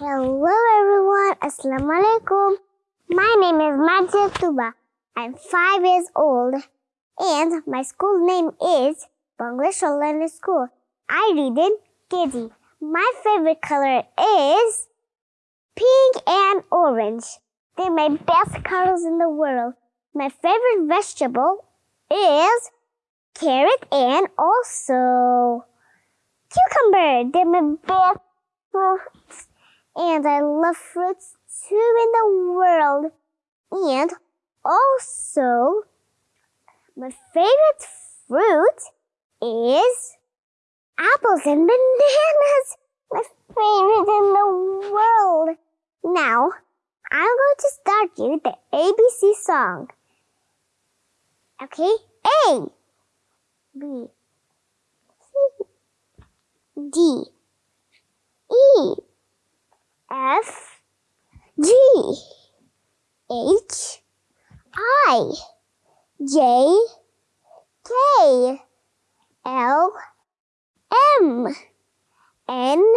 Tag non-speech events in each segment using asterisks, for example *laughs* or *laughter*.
Hello everyone, Assalamu alaikum. My name is Majid Tuba. I'm five years old and my school name is Bangladesh Online School. I read in KG. My favorite color is pink and orange. They're my best colors in the world. My favorite vegetable is carrot and also cucumber. They're my best fruits. And I love fruits too in the world. And also, my favorite fruit is apples and *laughs* bananas. My favorite in the world. Now, I'm going to start you the ABC song. Okay? A, B, C, D, E, F, G, H, I, J, K, L, M, N,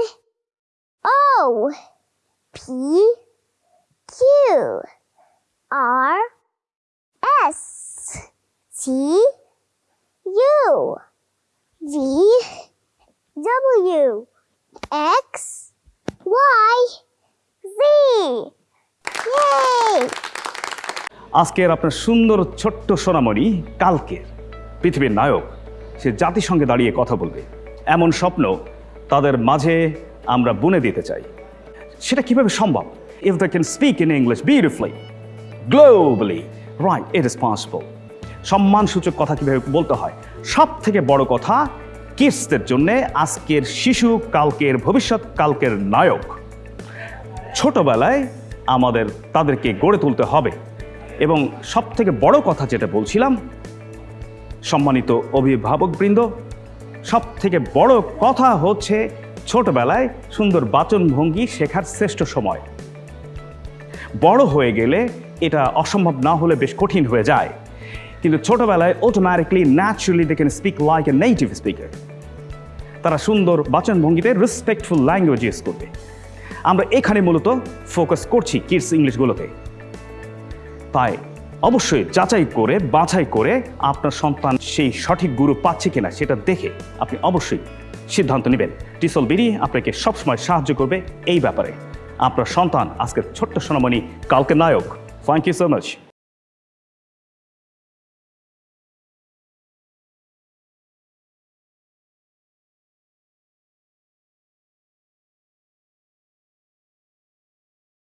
O, P, Q, R, S, T, U, V, W, X, Y, Z. Yay! আজকের আপনার সুন্দর ছোট্ট সোনামণি কালকের পৃথিবীর নায়ক। সে জাতিসংঘে দাঁড়িয়ে কথা বলবে। এমন স্বপ্ন তাদের মাঝে আমরা বুনে দিতে চাই। সেটা কীভাবে সম্ভব? If they can speak in English beautifully globally right it is possible সম্মানসূচক কথা কীভাবে বলতে হয়? সব থেকে বড় কথা কিডসদের জন্যে আজকের শিশু, কালকের ভবিষ্যৎ, কালকের নায়ক। ছোটবেলায় আমাদের তাদেরকে গড়ে তুলতে হবে এবং সব থেকে বড় কথা যেটা বলছিলাম, সম্মানিত অভিভাবকবৃন্দ সব থেকে বড় কথা হচ্ছে ছোটবেলায় সুন্দর বাচনভঙ্গি শেখার শ্রেষ্ঠ সময়। বড় হয়ে গেলে এটা অসম্ভব না হলে বেশ কঠিন হয়ে যায়। কিন্তু ছোটবেলায় automatically naturally they can speak like a native speaker তারা সুন্দর বাচনভঙ্গিতে রেসপেক্টফুল ল্যাঙ্গুয়েজ ইউজ করবে। আমরা এখানে মূলত ফোকাস করছি কিডস ইংলিশগুলোতে। তাই অবশ্যই যাচাই করে, বাছাই করে আপনার সন্তান সেই সঠিক গুরু পাচ্ছে কিনা সেটা দেখে আপনি অবশ্যই সিদ্ধান্ত নেবেন। টিসল বিডি আপনাকে সবসময় সাহায্য করবে এই ব্যাপারে। আপনার সন্তান আজকের ছোট্ট সোনামণি কালকে নায়ক। Thank you so much